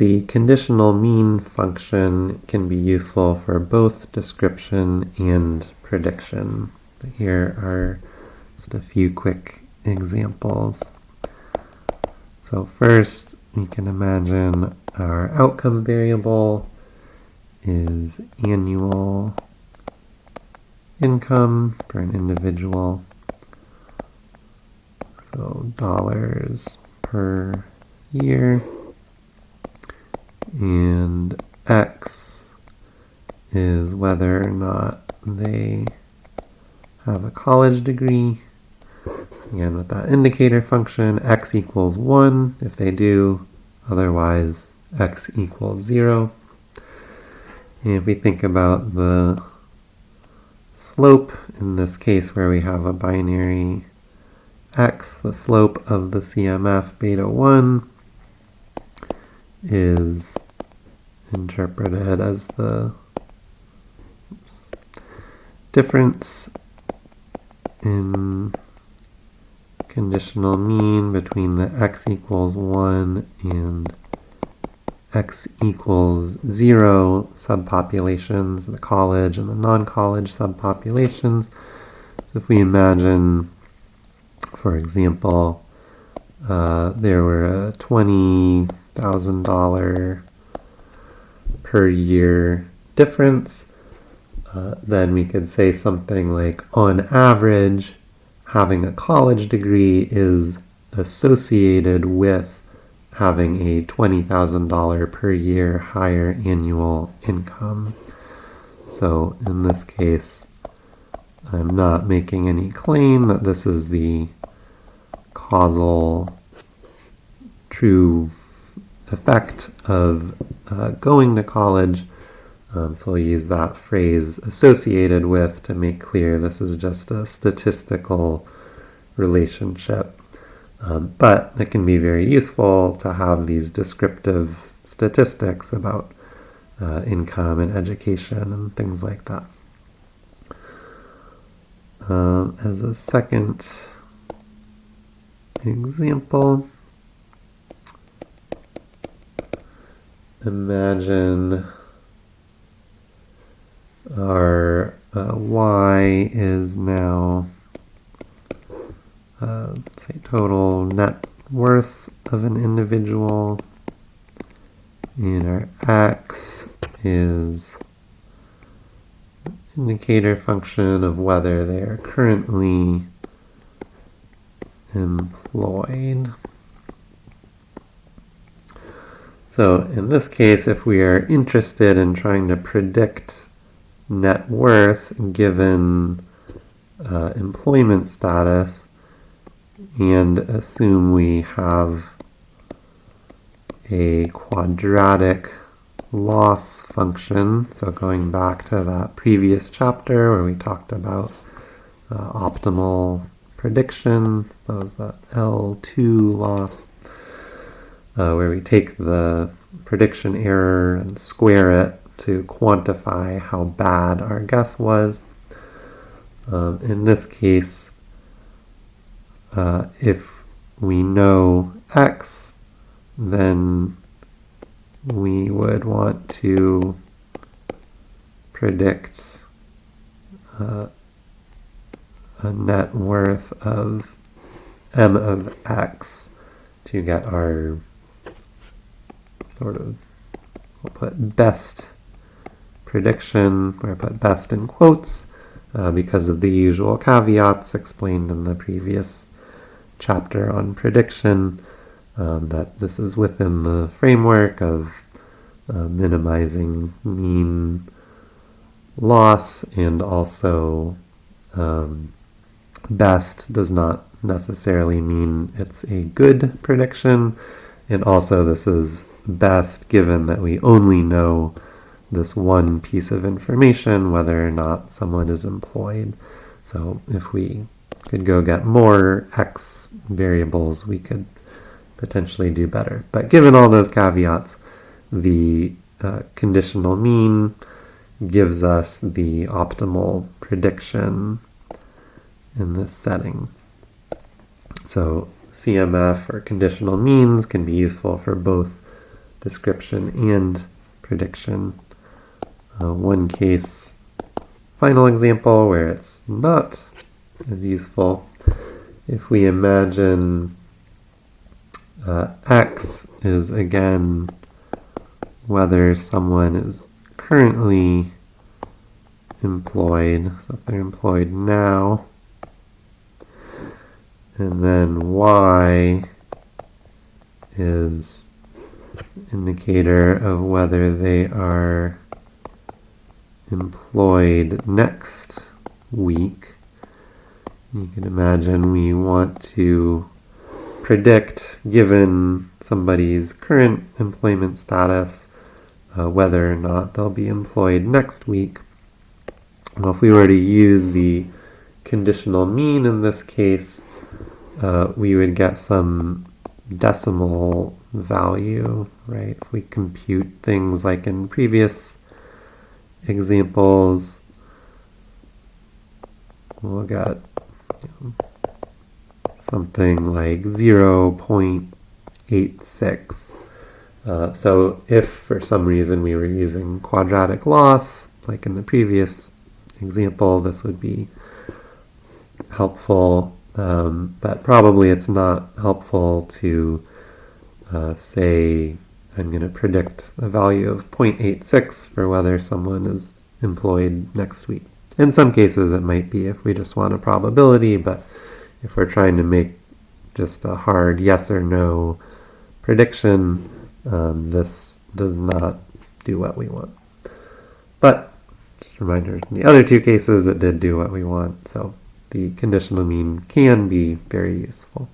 the conditional mean function can be useful for both description and prediction. Here are just a few quick examples. So first, we can imagine our outcome variable is annual income for an individual. So dollars per year. And x is whether or not they have a college degree. Again, with that indicator function, x equals 1 if they do, otherwise x equals 0. And if we think about the slope, in this case where we have a binary x, the slope of the CMF beta 1 is interpreted as the oops, difference in conditional mean between the x equals 1 and x equals 0 subpopulations, the college and the non-college subpopulations. So if we imagine, for example, uh, there were a $20,000 per year difference, uh, then we could say something like, on average, having a college degree is associated with having a $20,000 per year higher annual income. So in this case, I'm not making any claim that this is the causal true effect of uh, going to college. Um, so we'll use that phrase associated with to make clear this is just a statistical relationship. Um, but it can be very useful to have these descriptive statistics about uh, income and education and things like that. Uh, as a second example, imagine our uh, y is now uh, say total net worth of an individual and our x is indicator function of whether they are currently employed. So in this case, if we are interested in trying to predict net worth given uh, employment status and assume we have a quadratic loss function. So going back to that previous chapter where we talked about uh, optimal prediction, was that L2 loss uh, where we take the prediction error and square it to quantify how bad our guess was. Um, in this case, uh, if we know x, then we would want to predict uh, a net worth of m of x to get our sort of, we'll put best prediction, where I put best in quotes, uh, because of the usual caveats explained in the previous chapter on prediction, um, that this is within the framework of uh, minimizing mean loss and also um, best does not necessarily mean it's a good prediction. And also this is best given that we only know this one piece of information, whether or not someone is employed. So if we could go get more x variables, we could potentially do better. But given all those caveats, the uh, conditional mean gives us the optimal prediction in this setting. So CMF or conditional means can be useful for both description and prediction. Uh, one case, final example where it's not as useful. If we imagine uh, X is again whether someone is currently employed, so if they're employed now, and then Y is indicator of whether they are employed next week. You can imagine we want to predict, given somebody's current employment status, uh, whether or not they'll be employed next week. Well, if we were to use the conditional mean in this case, uh, we would get some decimal value, right? If we compute things like in previous examples, we'll get something like 0.86. Uh, so if for some reason we were using quadratic loss, like in the previous example, this would be helpful, um, but probably it's not helpful to uh, say I'm going to predict a value of 0.86 for whether someone is employed next week. In some cases it might be if we just want a probability, but if we're trying to make just a hard yes or no prediction, um, this does not do what we want. But just a reminder, in the other two cases it did do what we want, so the conditional mean can be very useful.